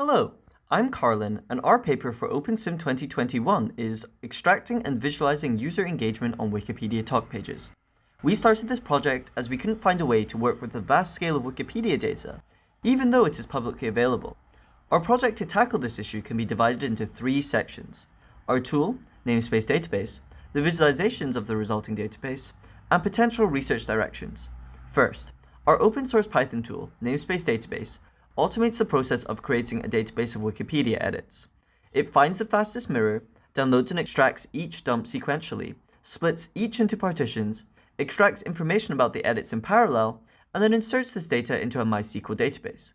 Hello, I'm Carlin, and our paper for OpenSym 2021 is Extracting and Visualizing User Engagement on Wikipedia Talk Pages. We started this project as we couldn't find a way to work with the vast scale of Wikipedia data, even though it is publicly available. Our project to tackle this issue can be divided into three sections. Our tool, namespace database, the visualizations of the resulting database, and potential research directions. First, our open source Python tool, namespace database, automates the process of creating a database of Wikipedia edits. It finds the fastest mirror, downloads and extracts each dump sequentially, splits each into partitions, extracts information about the edits in parallel, and then inserts this data into a MySQL database.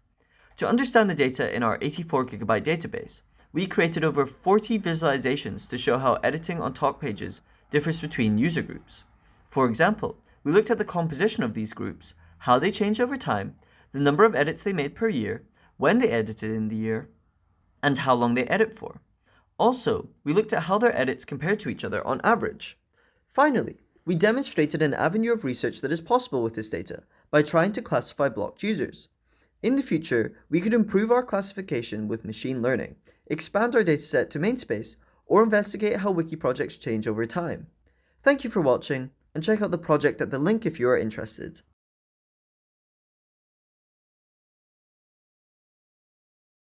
To understand the data in our 84GB database, we created over 40 visualizations to show how editing on talk pages differs between user groups. For example, we looked at the composition of these groups, how they change over time, the number of edits they made per year, when they edited in the year, and how long they edit for. Also, we looked at how their edits compare to each other on average. Finally, we demonstrated an avenue of research that is possible with this data by trying to classify blocked users. In the future, we could improve our classification with machine learning, expand our dataset to MainSpace, or investigate how wiki projects change over time. Thank you for watching, and check out the project at the link if you are interested.